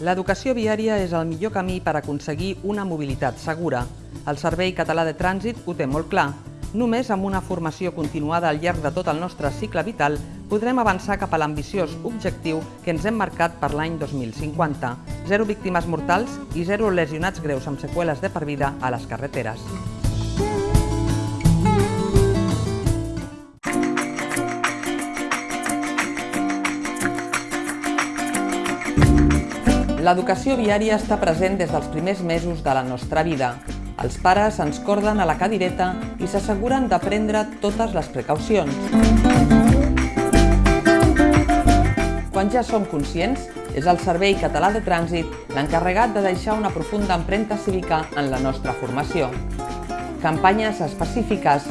L'educació viària és el millor camí per aconseguir una mobilitat segura. El Servei Català de Trànsit ho té molt clar. Només amb una formació continuada al llarg de tot el nostre cicle vital podrem avançar cap a l'ambiciós objectiu que ens hem marcat per l'any 2050. Zero víctimes mortals i zero lesionats greus amb seqüeles de per vida a les carreteres. L'educació viària està present des dels primers mesos de la nostra vida. Els pares ens corden a la cadireta i s'asseguren de prendre totes les precaucions. Quan ja som conscients, és el Servei Català de Trànsit l'encarregat de deixar una profunda empremta cívica en la nostra formació. Campanyes específiques,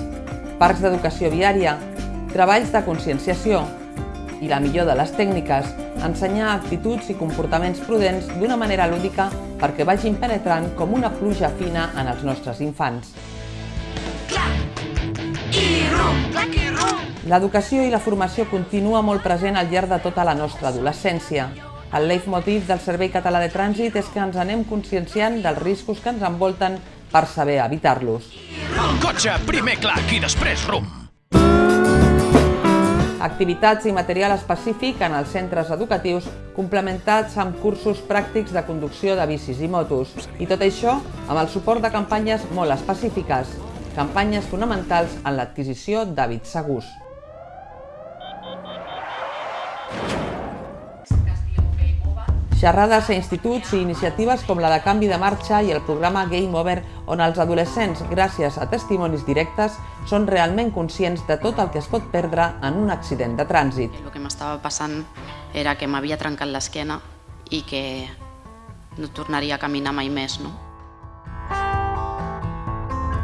parcs d'educació viària, treballs de conscienciació i la millor de les tècniques, ensenyar actituds i comportaments prudents d'una manera lúdica perquè vagin penetrant com una pluja fina en els nostres infants. L'educació i la formació continua molt present al llarg de tota la nostra adolescència. El leitmotiv del Servei Català de Trànsit és que ens anem conscienciant dels riscos que ens envolten per saber evitar-los. Cotxe, primer clac i després rum. Activitats i material específic en els centres educatius complementats amb cursos pràctics de conducció de bicis i motos. I tot això amb el suport de campanyes molt específiques, campanyes fonamentals en l'adquisició d'hàbits segurs. Xerrades a instituts i iniciatives com la de canvi de marxa i el programa Game Over, on els adolescents, gràcies a testimonis directes, són realment conscients de tot el que es pot perdre en un accident de trànsit. El que m'estava passant era que m'havia trencat l'esquena i que no tornaria a caminar mai més. No?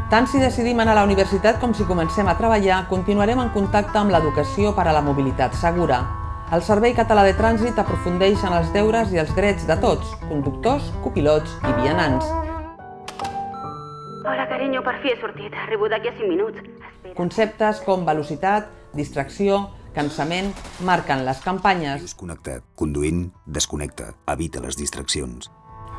Tant si decidim anar a la universitat com si comencem a treballar, continuarem en contacte amb l'educació per a la mobilitat segura. El Servei Català de Trànsit aprofundeix en els deures i els drets de tots, conductors, copilots i vianants. Hola, carinyo, per fi he sortit. Arribo d'aquí a 5 minuts. Espera. Conceptes com velocitat, distracció, cansament, marquen les campanyes. Desconnecta. Conduint, desconnecta. Evita les distraccions.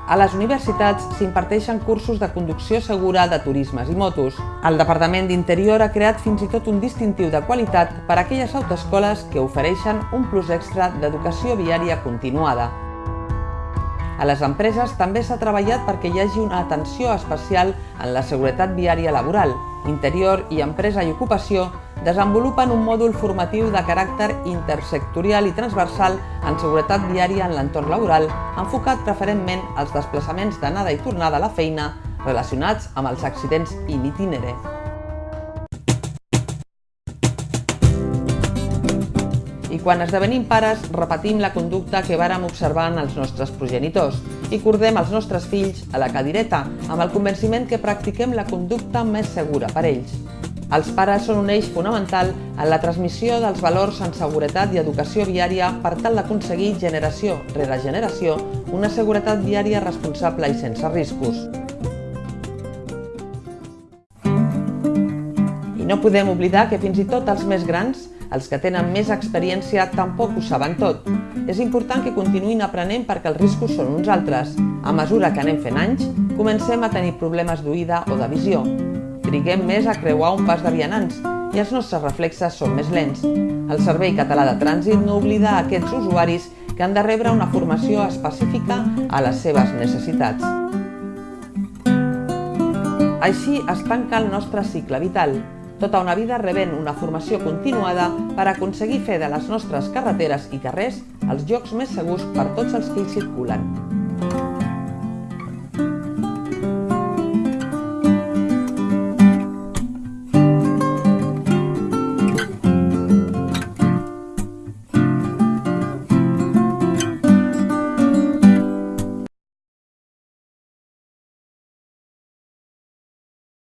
A les universitats s'imparteixen cursos de conducció segura de turismes i motos. El Departament d'Interior ha creat fins i tot un distintiu de qualitat per a aquelles autoescoles que ofereixen un plus extra d'educació viària continuada. A les empreses també s'ha treballat perquè hi hagi una atenció especial en la seguretat viària laboral. Interior i Empresa i Ocupació desenvolupen un mòdul formatiu de caràcter intersectorial i transversal en seguretat viària en l'entorn laboral, enfocat preferentment als desplaçaments d'anada i tornada a la feina relacionats amb els accidents in itinere. I quan esdevenim pares, repetim la conducta que vàrem observar en els nostres progenitors i cordem els nostres fills a la cadireta amb el convenciment que practiquem la conducta més segura per ells. Els pares són un eix fonamental en la transmissió dels valors en seguretat i educació viària per tal d'aconseguir generació rere generació una seguretat viària responsable i sense riscos. I no podem oblidar que fins i tot els més grans els que tenen més experiència tampoc ho saben tot. És important que continuïn aprenent perquè els riscos són uns altres. A mesura que anem fent anys, comencem a tenir problemes d'oïda o de visió. Triguem més a creuar un pas de vianants i els nostres reflexes són més lents. El Servei Català de Trànsit no oblida aquests usuaris que han de rebre una formació específica a les seves necessitats. Així es tanca el nostre cicle vital, tota una vida rebent una formació continuada per aconseguir fer de les nostres carreteres i carrers els llocs més segurs per tots els que hi circulen.